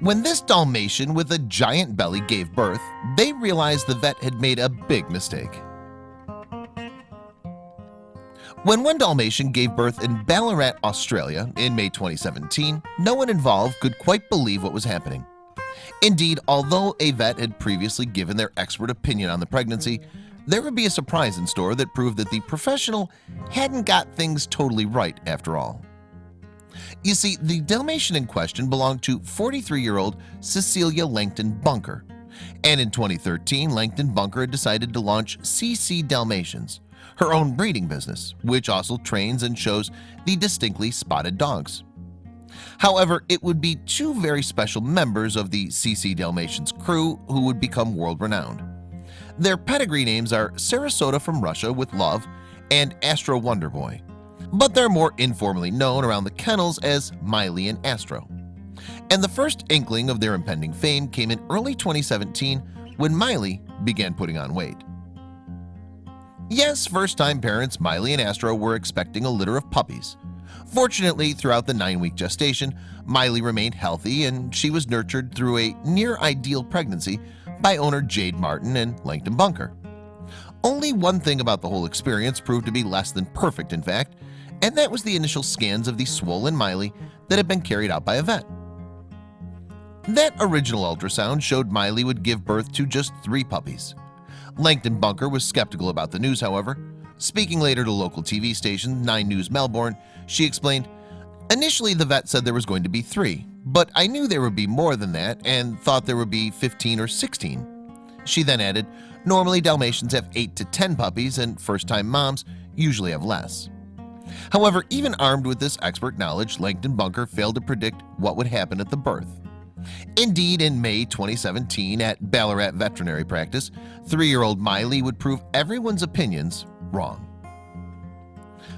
When this Dalmatian with a giant belly gave birth, they realized the vet had made a big mistake. When one Dalmatian gave birth in Ballarat, Australia in May 2017, no one involved could quite believe what was happening. Indeed, although a vet had previously given their expert opinion on the pregnancy, there would be a surprise in store that proved that the professional hadn't got things totally right after all. You see, the Dalmatian in question belonged to 43-year-old Cecilia Langton Bunker. And in 2013, Langton Bunker had decided to launch CC Dalmatians, her own breeding business, which also trains and shows the distinctly spotted dogs. However, it would be two very special members of the CC Dalmatians crew who would become world-renowned. Their pedigree names are Sarasota from Russia with Love and Astro Wonderboy but they're more informally known around the kennels as Miley and Astro. And the first inkling of their impending fame came in early 2017 when Miley began putting on weight. Yes, first-time parents Miley and Astro were expecting a litter of puppies. Fortunately, throughout the nine-week gestation, Miley remained healthy and she was nurtured through a near-ideal pregnancy by owner Jade Martin and Langton Bunker. Only one thing about the whole experience proved to be less than perfect in fact, and that was the initial scans of the swollen Miley that had been carried out by a vet. That original ultrasound showed Miley would give birth to just three puppies. Langton Bunker was skeptical about the news however. Speaking later to local TV station 9 News Melbourne, she explained, Initially the vet said there was going to be three, but I knew there would be more than that and thought there would be 15 or 16. She then added, normally Dalmatians have 8 to 10 puppies and first-time moms usually have less. However, even armed with this expert knowledge, Langton Bunker failed to predict what would happen at the birth. Indeed, in May 2017 at Ballarat Veterinary Practice, three-year-old Miley would prove everyone's opinions wrong.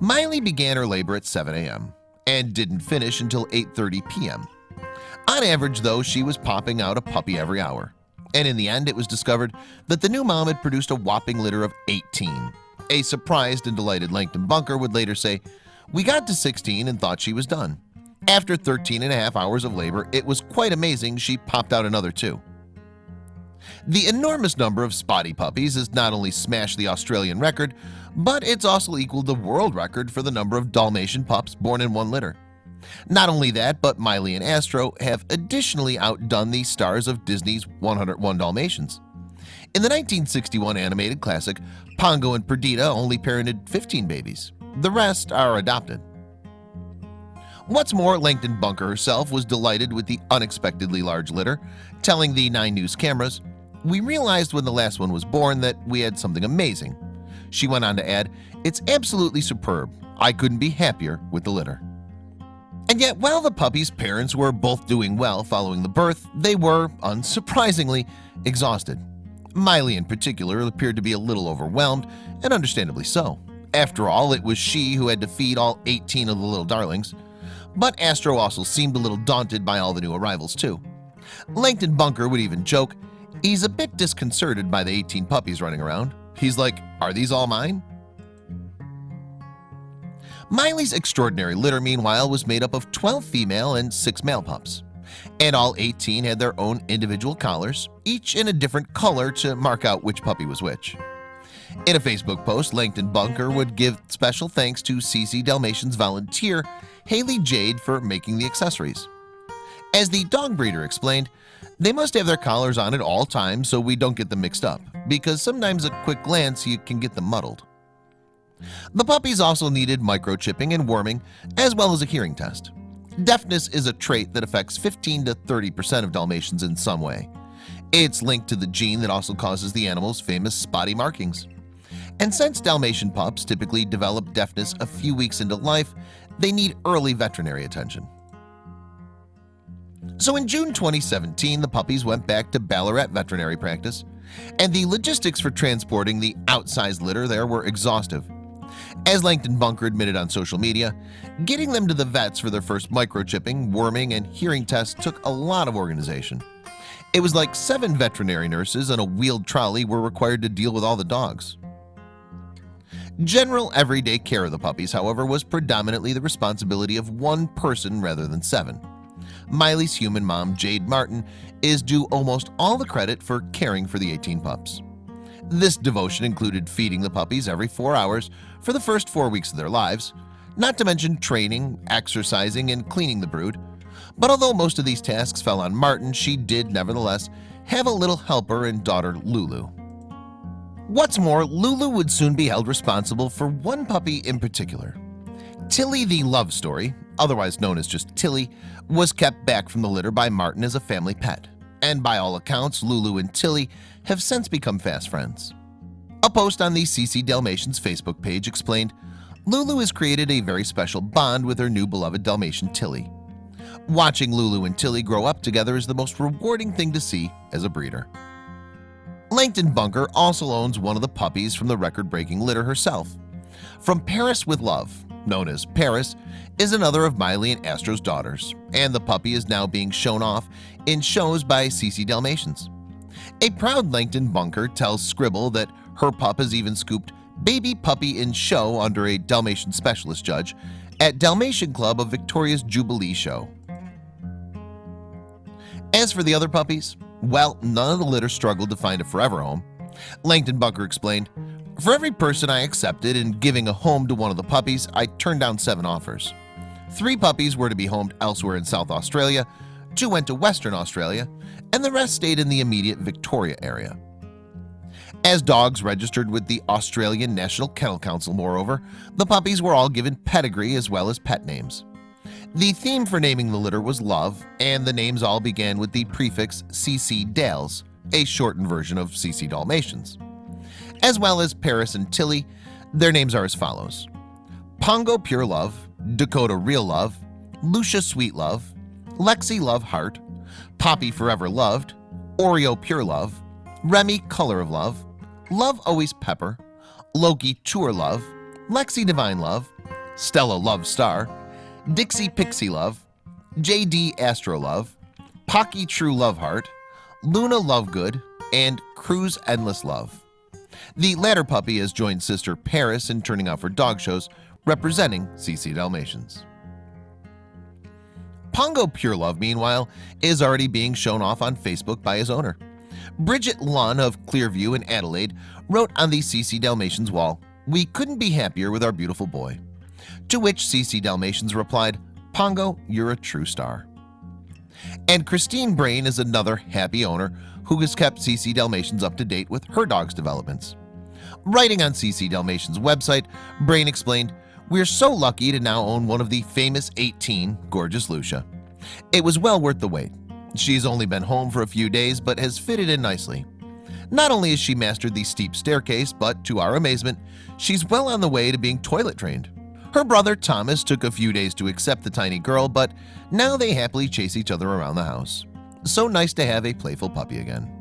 Miley began her labor at 7 a.m. and didn't finish until 8.30 p.m. On average, though, she was popping out a puppy every hour. And in the end, it was discovered that the new mom had produced a whopping litter of 18 a surprised and delighted Langton Bunker would later say, We got to 16 and thought she was done. After 13 and a half hours of labor, it was quite amazing she popped out another two. The enormous number of spotty puppies has not only smashed the Australian record, but it's also equaled the world record for the number of Dalmatian pups born in one litter. Not only that, but Miley and Astro have additionally outdone the stars of Disney's 101 Dalmatians. In the 1961 animated classic, Pongo and Perdita only parented 15 babies. The rest are adopted. What's more, Langton Bunker herself was delighted with the unexpectedly large litter, telling the 9 News cameras, We realized when the last one was born that we had something amazing. She went on to add, It's absolutely superb. I couldn't be happier with the litter. And yet, while the puppy's parents were both doing well following the birth, they were, unsurprisingly, exhausted. Miley in particular appeared to be a little overwhelmed and understandably so. After all it was she who had to feed all 18 of the little darlings. But Astro also seemed a little daunted by all the new arrivals too. Langton Bunker would even joke he's a bit disconcerted by the 18 puppies running around. He's like are these all mine Miley's extraordinary litter meanwhile was made up of 12 female and 6 male pups and all 18 had their own individual collars each in a different color to mark out which puppy was which. In a Facebook post Langton Bunker would give special thanks to CC Dalmatians volunteer Haley Jade for making the accessories. As the dog breeder explained they must have their collars on at all times so we don't get them mixed up because sometimes a quick glance you can get them muddled. The puppies also needed microchipping and worming as well as a hearing test Deafness is a trait that affects 15 to 30% of Dalmatians in some way. It's linked to the gene that also causes the animal's famous spotty markings. And since Dalmatian pups typically develop deafness a few weeks into life, they need early veterinary attention. So in June 2017, the puppies went back to Ballarat veterinary practice, and the logistics for transporting the outsized litter there were exhaustive. As Langton Bunker admitted on social media, getting them to the vets for their first microchipping, worming, and hearing tests took a lot of organization. It was like seven veterinary nurses and a wheeled trolley were required to deal with all the dogs. General everyday care of the puppies, however, was predominantly the responsibility of one person rather than seven. Miley's human mom, Jade Martin, is due almost all the credit for caring for the 18 pups. This devotion included feeding the puppies every four hours for the first four weeks of their lives, not to mention training, exercising, and cleaning the brood. But although most of these tasks fell on Martin, she did nevertheless have a little helper and daughter Lulu. What's more, Lulu would soon be held responsible for one puppy in particular. Tilly the Love Story, otherwise known as just Tilly, was kept back from the litter by Martin as a family pet. And by all accounts, Lulu and Tilly have since become fast friends. A post on the CC Dalmatians Facebook page explained, Lulu has created a very special bond with her new beloved Dalmatian Tilly. Watching Lulu and Tilly grow up together is the most rewarding thing to see as a breeder. Langton Bunker also owns one of the puppies from the record-breaking litter herself. From Paris with Love, known as Paris, is another of Miley and Astro's daughters, and the puppy is now being shown off in shows by CC Dalmatians. A proud Langton Bunker tells Scribol that her pup has even scooped baby puppy in show under a Dalmatian specialist judge at Dalmatian Club of Victoria's Jubilee show. As for the other puppies, well, none of the litter struggled to find a forever home. Langton Bunker explained, For every person I accepted in giving a home to one of the puppies, I turned down seven offers. Three puppies were to be homed elsewhere in South Australia, two went to Western Australia, and the rest stayed in the immediate Victoria area. As dogs registered with the Australian National Kennel Council, moreover, the puppies were all given pedigree as well as pet names. The theme for naming the litter was love, and the names all began with the prefix CC Dales, a shortened version of CC Dalmatians. As well as Paris and Tilly, their names are as follows. Pongo Pure Love, Dakota Real Love, Lucia Sweet Love, Lexi Love Heart, Poppy Forever Loved, Oreo Pure Love, Remy Color of Love, Love Always Pepper, Loki Tour Love, Lexi Divine Love, Stella Love Star, Dixie Pixie Love, JD Astro Love, Pocky True Love Heart, Luna Lovegood, and Cruise Endless Love. The latter puppy has joined sister Paris in turning out for dog shows representing CC Dalmatians. Pongo Pure Love, meanwhile, is already being shown off on Facebook by his owner. Bridget Lunn of Clearview in Adelaide wrote on the CC Dalmatians wall, We couldn't be happier with our beautiful boy. To which CC Dalmatians replied, Pongo, you're a true star. And Christine Brain is another happy owner who has kept CC Dalmatians up to date with her dog's developments. Writing on CC Dalmatians website, Brain explained, We're so lucky to now own one of the famous 18, Gorgeous Lucia. It was well worth the wait. She's only been home for a few days but has fitted in nicely. Not only has she mastered the steep staircase, but to our amazement, she's well on the way to being toilet trained. Her brother Thomas took a few days to accept the tiny girl, but now they happily chase each other around the house. So nice to have a playful puppy again.